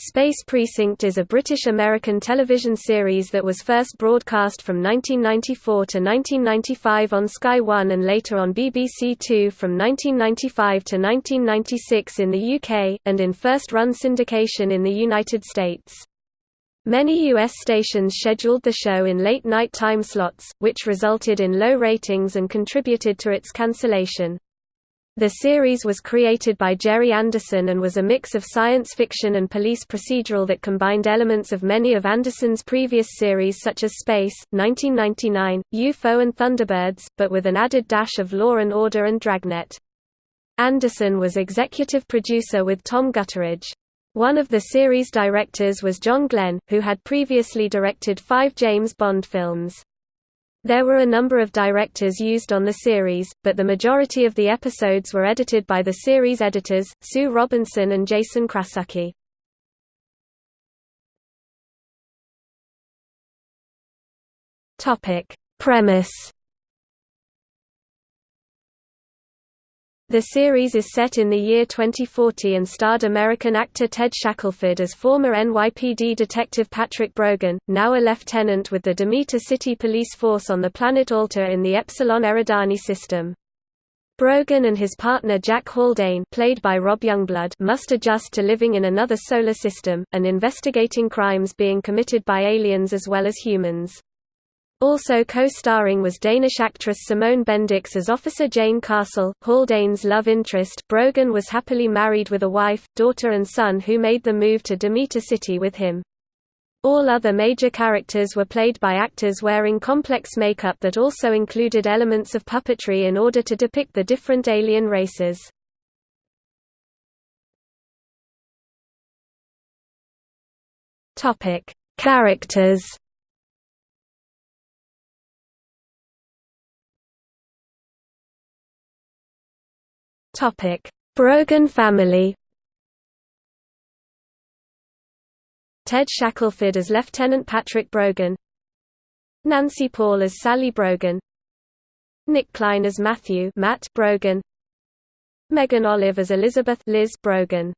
Space Precinct is a British-American television series that was first broadcast from 1994 to 1995 on Sky One and later on BBC Two from 1995 to 1996 in the UK, and in first-run syndication in the United States. Many U.S. stations scheduled the show in late-night time slots, which resulted in low ratings and contributed to its cancellation. The series was created by Gerry Anderson and was a mix of science fiction and police procedural that combined elements of many of Anderson's previous series such as Space, 1999, UFO and Thunderbirds, but with an added dash of Law and Order and Dragnet. Anderson was executive producer with Tom Gutteridge. One of the series directors was John Glenn, who had previously directed five James Bond films. There were a number of directors used on the series, but the majority of the episodes were edited by the series editors, Sue Robinson and Jason Krasucki. Premise The series is set in the year 2040 and starred American actor Ted Shackelford as former NYPD detective Patrick Brogan, now a lieutenant with the Demeter City Police Force on the planet Altor in the Epsilon Eridani system. Brogan and his partner Jack Haldane played by Rob Youngblood must adjust to living in another solar system, and investigating crimes being committed by aliens as well as humans. Also co-starring was Danish actress Simone Bendix as Officer Jane Castle, Haldane's love interest. Brogan was happily married with a wife, daughter and son who made the move to Demeter City with him. All other major characters were played by actors wearing complex makeup that also included elements of puppetry in order to depict the different alien races. Characters Topic: Brogan family. Ted Shackelford as Lieutenant Patrick Brogan. Nancy Paul as Sally Brogan. Nick Klein as Matthew Matt Brogan. Megan Olive as Elizabeth Liz Brogan.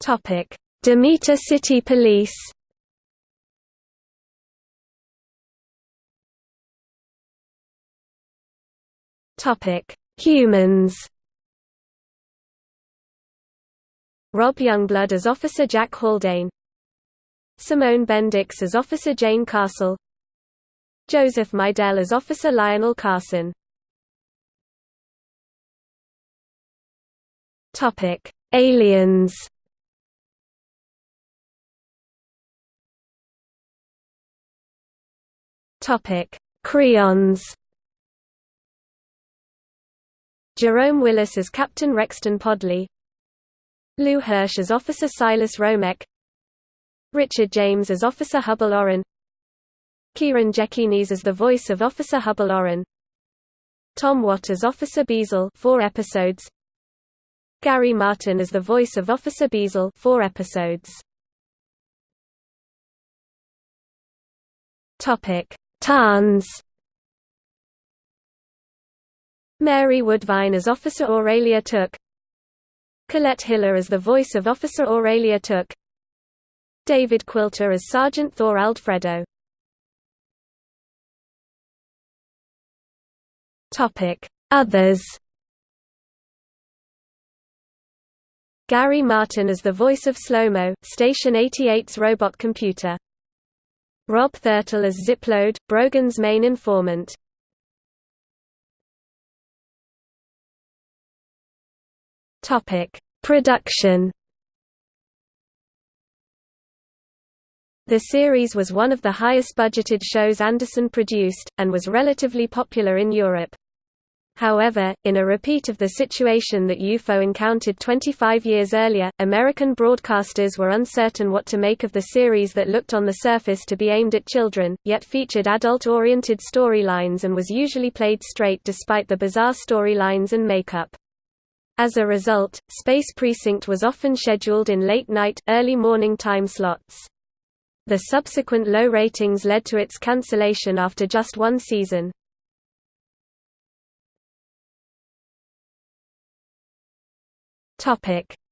Topic: Demeter City Police. Topic: Humans. Rob Youngblood as Officer Jack Haldane. Simone Bendix as Officer Jane Castle. Joseph Meidel as Officer Lionel Carson. Topic: Aliens. Topic: Creons. Jerome Willis as Captain Rexton Podley. Lou Hirsch as Officer Silas Romek. Richard James as Officer Hubble Oren Kieran Jekines as the voice of Officer Hubble Oren Tom Watt as Officer Beazle four episodes. Gary Martin as the voice of Officer Beazle four episodes. Topic Tarns Mary Woodvine as Officer Aurelia Took Colette Hiller as the voice of Officer Aurelia Took David Quilter as Sergeant Thor Aldfredo Others Gary Martin as the voice of Slow-Mo, Station 88's robot computer. Rob Thurtle as Zipload, Brogan's main informant. Topic: Production. The series was one of the highest budgeted shows Anderson produced, and was relatively popular in Europe. However, in a repeat of the situation that UFO encountered 25 years earlier, American broadcasters were uncertain what to make of the series that looked on the surface to be aimed at children, yet featured adult-oriented storylines and was usually played straight despite the bizarre storylines and makeup. As a result, Space Precinct was often scheduled in late-night, early-morning time slots. The subsequent low ratings led to its cancellation after just one season.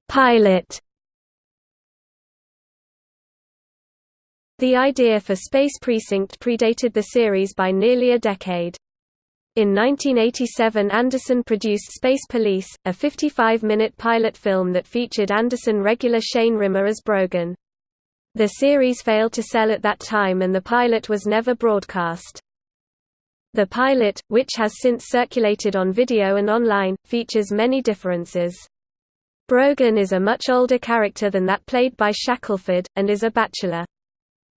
Pilot. The idea for Space Precinct predated the series by nearly a decade. In 1987 Anderson produced Space Police, a 55-minute pilot film that featured Anderson regular Shane Rimmer as Brogan. The series failed to sell at that time and the pilot was never broadcast. The pilot, which has since circulated on video and online, features many differences. Brogan is a much older character than that played by Shackelford, and is a bachelor.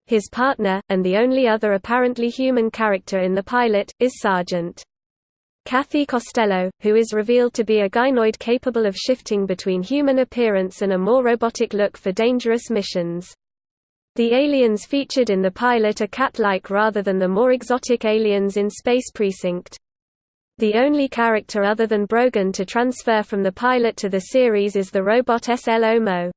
His partner, and the only other apparently human character in the pilot, is Sergeant. Kathy Costello, who is revealed to be a gynoid capable of shifting between human appearance and a more robotic look for dangerous missions. The aliens featured in the pilot are cat-like rather than the more exotic aliens in Space Precinct. The only character other than Brogan to transfer from the pilot to the series is the robot SLO Mo.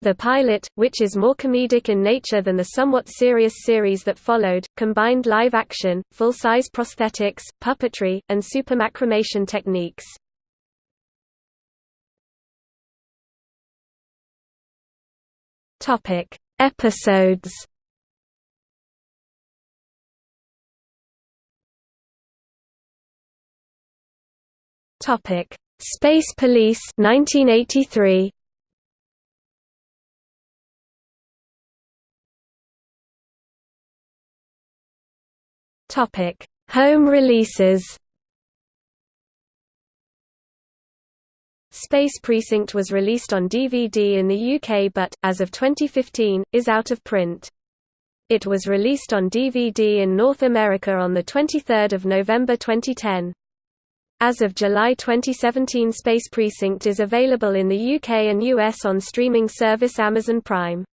The pilot, which is more comedic in nature than the somewhat serious series that followed, combined live action, full-size prosthetics, puppetry, and supermacromation techniques. Topic: Episodes. Topic: Space Police 1983. Topic: Home releases. Space Precinct was released on DVD in the UK but, as of 2015, is out of print. It was released on DVD in North America on 23 November 2010. As of July 2017 Space Precinct is available in the UK and US on streaming service Amazon Prime.